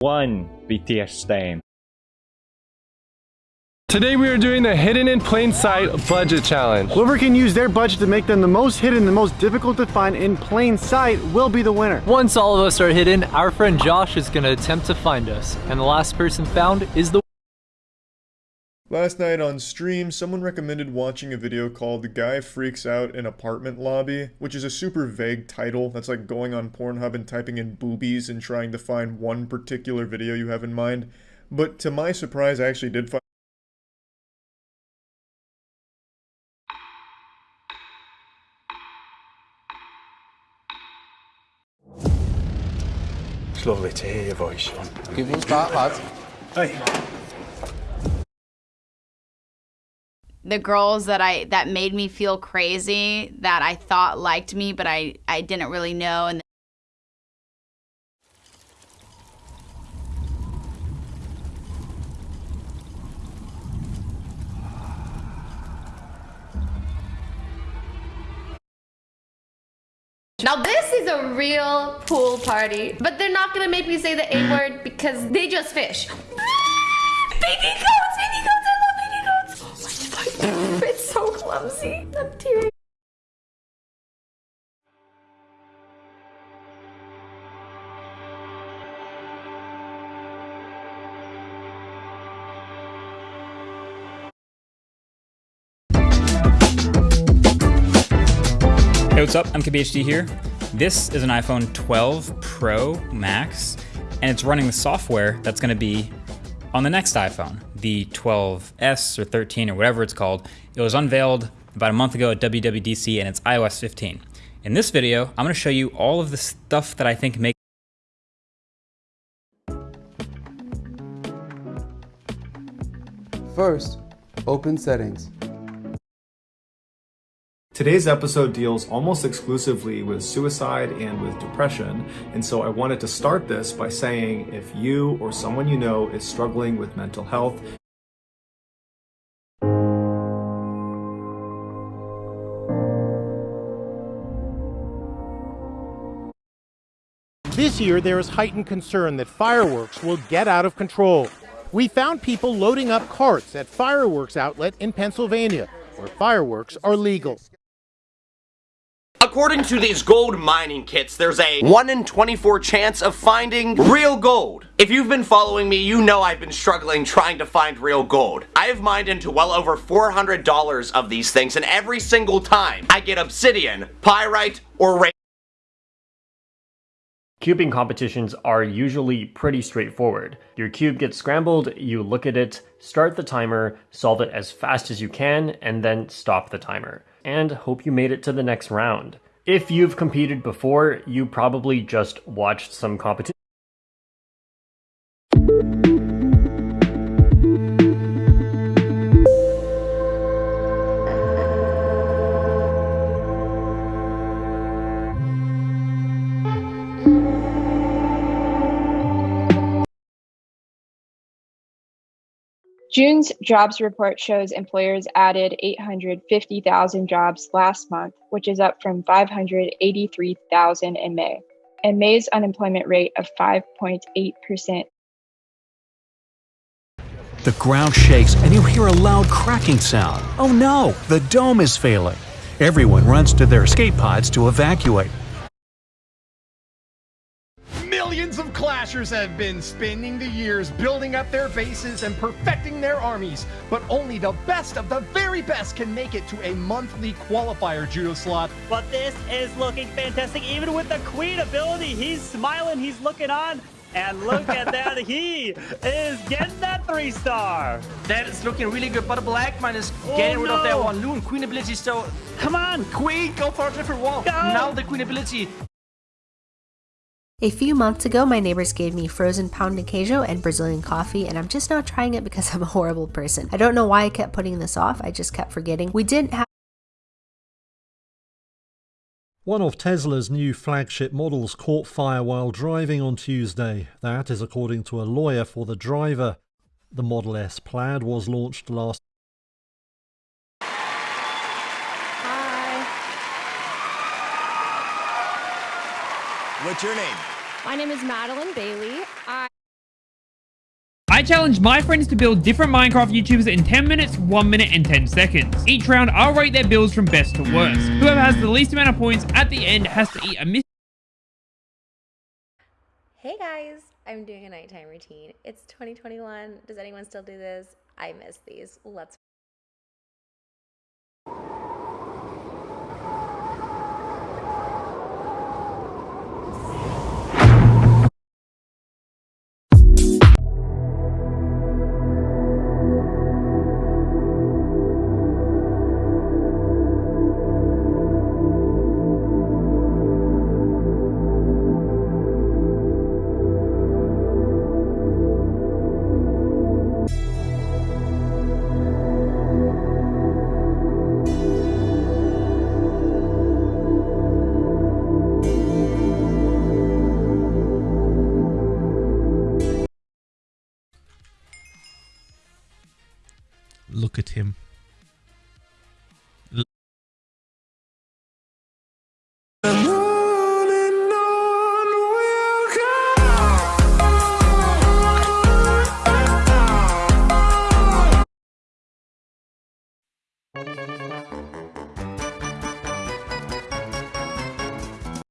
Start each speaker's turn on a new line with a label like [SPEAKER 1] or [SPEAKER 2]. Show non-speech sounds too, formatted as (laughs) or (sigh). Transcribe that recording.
[SPEAKER 1] One BTS stain.
[SPEAKER 2] Today we are doing the Hidden in Plain Sight Budget Challenge.
[SPEAKER 3] Whoever can use their budget to make them the most hidden, the most difficult to find in plain sight will be the winner.
[SPEAKER 4] Once all of us are hidden, our friend Josh is going to attempt to find us. And the last person found is the
[SPEAKER 5] Last night on stream, someone recommended watching a video called The Guy Freaks Out in Apartment Lobby, which is a super vague title that's like going on Pornhub and typing in boobies and trying to find one particular video you have in mind. But to my surprise, I actually did find
[SPEAKER 6] It's lovely to hear your voice, Sean.
[SPEAKER 7] Give us that, lad.
[SPEAKER 6] Hey.
[SPEAKER 8] The girls that I that made me feel crazy that I thought liked me but I I didn't really know and
[SPEAKER 9] Now this is a real pool party, but they're not gonna make me say the A word because they just fish. (laughs) baby (laughs) it's so clumsy. I'm tearing.
[SPEAKER 10] Hey, what's up? MKBHD here. This is an iPhone 12 Pro Max, and it's running the software that's going to be on the next iPhone, the 12S or 13 or whatever it's called. It was unveiled about a month ago at WWDC, and it's iOS 15. In this video, I'm going to show you all of the stuff that I think make
[SPEAKER 7] First, open settings.
[SPEAKER 11] Today's episode deals almost exclusively with suicide and with depression, and so I wanted to start this by saying if you or someone you know is struggling with mental health,
[SPEAKER 12] This year, there is heightened concern that fireworks will get out of control. We found people loading up carts at fireworks outlet in Pennsylvania, where fireworks are legal.
[SPEAKER 13] According to these gold mining kits, there's a 1 in 24 chance of finding real gold. If you've been following me, you know I've been struggling trying to find real gold. I have mined into well over $400 of these things, and every single time I get obsidian, pyrite, or ra-
[SPEAKER 14] Cubing competitions are usually pretty straightforward. Your cube gets scrambled, you look at it, start the timer, solve it as fast as you can, and then stop the timer. And hope you made it to the next round. If you've competed before, you probably just watched some competition.
[SPEAKER 15] June's jobs report shows employers added 850,000 jobs last month, which is up from 583,000 in May, and May's unemployment rate of 5.8%.
[SPEAKER 16] The ground shakes and you hear a loud cracking sound. Oh no, the dome is failing. Everyone runs to their escape pods to evacuate.
[SPEAKER 17] Millions of Clashers have been spending the years building up their bases and perfecting their armies, but only the best of the very best can make it to a monthly qualifier judo slot.
[SPEAKER 18] But this is looking fantastic, even with the Queen ability. He's smiling, he's looking on. And look at that, (laughs) he is getting that three star.
[SPEAKER 19] That is looking really good, but a Black Man is oh, getting
[SPEAKER 18] oh,
[SPEAKER 19] rid
[SPEAKER 18] no.
[SPEAKER 19] of that one. Loon, Queen ability so...
[SPEAKER 18] Come on!
[SPEAKER 19] Queen, go for a different wall.
[SPEAKER 18] Go.
[SPEAKER 19] Now the Queen ability.
[SPEAKER 20] A few months ago, my neighbors gave me frozen pound de queijo and Brazilian coffee, and I'm just not trying it because (laughs) I'm a horrible person. I don't know why I kept putting this off, I just kept forgetting. We didn't have
[SPEAKER 8] One of Tesla's new flagship models caught fire while driving on Tuesday. That is according to a lawyer for the driver. The Model S Plaid was launched last
[SPEAKER 2] What's your name?
[SPEAKER 9] My name is Madeline Bailey. I
[SPEAKER 21] I challenged my friends to build different Minecraft YouTubers in 10 minutes, 1 minute, and 10 seconds. Each round, I'll rate their builds from best to worst. Whoever has the least amount of points at the end has to eat a mystery
[SPEAKER 11] Hey guys, I'm doing a nighttime routine. It's 2021. Does anyone still do this? I miss these. Let's
[SPEAKER 2] Look at him.